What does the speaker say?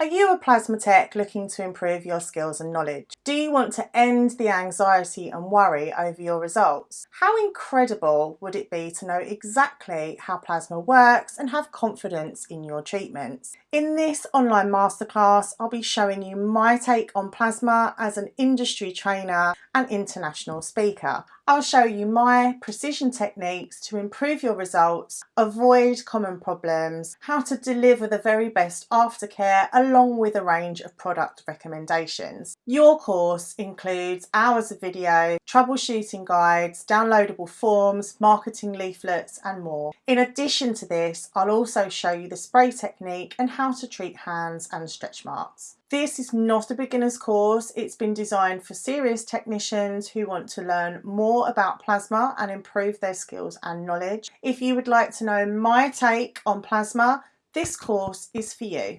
Are you a plasma tech looking to improve your skills and knowledge? Do you want to end the anxiety and worry over your results? How incredible would it be to know exactly how plasma works and have confidence in your treatments? In this online masterclass, I'll be showing you my take on plasma as an industry trainer and international speaker. I'll show you my precision techniques to improve your results, avoid common problems, how to deliver the very best aftercare along with a range of product recommendations. Your course includes hours of video, troubleshooting guides, downloadable forms, marketing leaflets and more. In addition to this, I'll also show you the spray technique and how to treat hands and stretch marks. This is not a beginner's course, it's been designed for serious technicians who want to learn more about plasma and improve their skills and knowledge. If you would like to know my take on plasma, this course is for you.